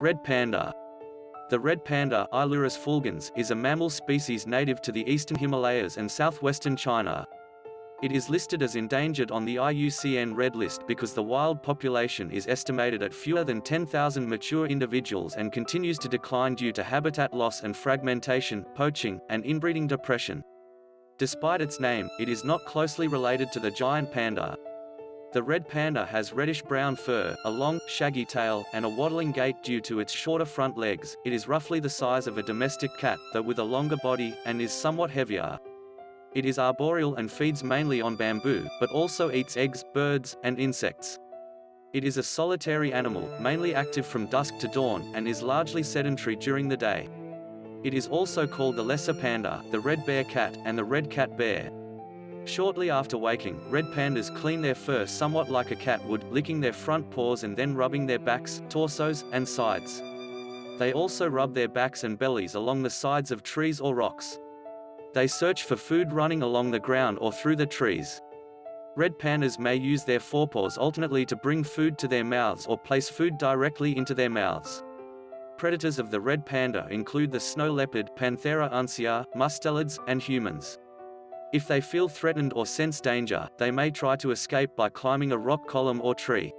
Red panda. The red panda Ailurus fulgens, is a mammal species native to the eastern Himalayas and southwestern China. It is listed as endangered on the IUCN Red List because the wild population is estimated at fewer than 10,000 mature individuals and continues to decline due to habitat loss and fragmentation, poaching, and inbreeding depression. Despite its name, it is not closely related to the giant panda. The red panda has reddish-brown fur, a long, shaggy tail, and a waddling gait due to its shorter front legs. It is roughly the size of a domestic cat, though with a longer body, and is somewhat heavier. It is arboreal and feeds mainly on bamboo, but also eats eggs, birds, and insects. It is a solitary animal, mainly active from dusk to dawn, and is largely sedentary during the day. It is also called the lesser panda, the red bear cat, and the red cat bear. Shortly after waking, red pandas clean their fur somewhat like a cat would, licking their front paws and then rubbing their backs, torsos, and sides. They also rub their backs and bellies along the sides of trees or rocks. They search for food running along the ground or through the trees. Red pandas may use their forepaws alternately to bring food to their mouths or place food directly into their mouths. Predators of the red panda include the snow leopard Panthera uncia, mustelids, and humans. If they feel threatened or sense danger, they may try to escape by climbing a rock column or tree.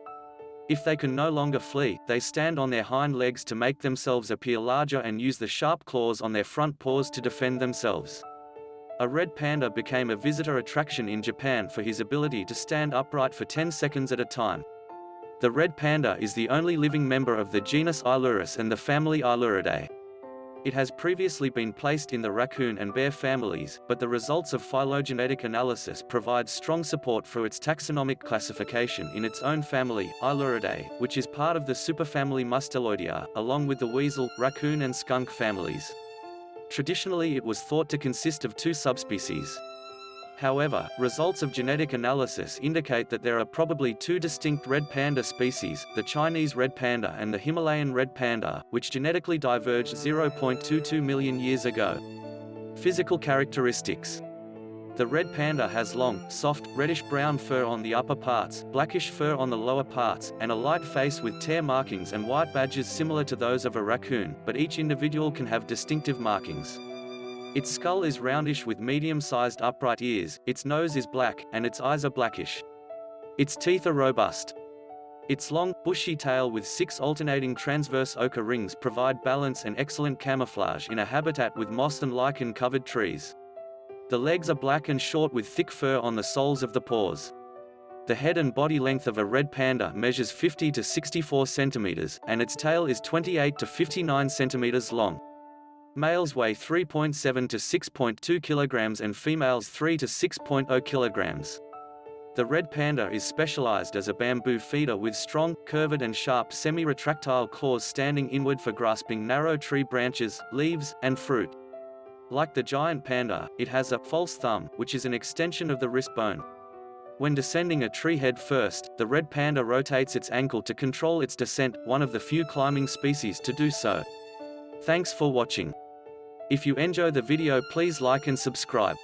If they can no longer flee, they stand on their hind legs to make themselves appear larger and use the sharp claws on their front paws to defend themselves. A red panda became a visitor attraction in Japan for his ability to stand upright for 10 seconds at a time. The red panda is the only living member of the genus Ailurus and the family Ailuridae. It has previously been placed in the raccoon and bear families, but the results of phylogenetic analysis provide strong support for its taxonomic classification in its own family, Ailuridae, which is part of the superfamily Musteloidea, along with the weasel, raccoon and skunk families. Traditionally it was thought to consist of two subspecies, However, results of genetic analysis indicate that there are probably two distinct red panda species, the Chinese red panda and the Himalayan red panda, which genetically diverged 0.22 million years ago. Physical characteristics the red panda has long, soft, reddish-brown fur on the upper parts, blackish fur on the lower parts, and a light face with tear markings and white badges similar to those of a raccoon, but each individual can have distinctive markings. Its skull is roundish with medium-sized upright ears, its nose is black, and its eyes are blackish. Its teeth are robust. Its long, bushy tail with six alternating transverse ochre rings provide balance and excellent camouflage in a habitat with moss and lichen-covered trees. The legs are black and short with thick fur on the soles of the paws. The head and body length of a red panda measures 50 to 64 centimeters, and its tail is 28 to 59 centimeters long. Males weigh 3.7 to 6.2 kilograms and females 3 to 6.0 kilograms. The red panda is specialized as a bamboo feeder with strong, curved and sharp semi-retractile claws standing inward for grasping narrow tree branches, leaves, and fruit. Like the giant panda, it has a false thumb, which is an extension of the wrist bone. When descending a tree head first, the red panda rotates its ankle to control its descent, one of the few climbing species to do so. Thanks for watching. If you enjoy the video please like and subscribe.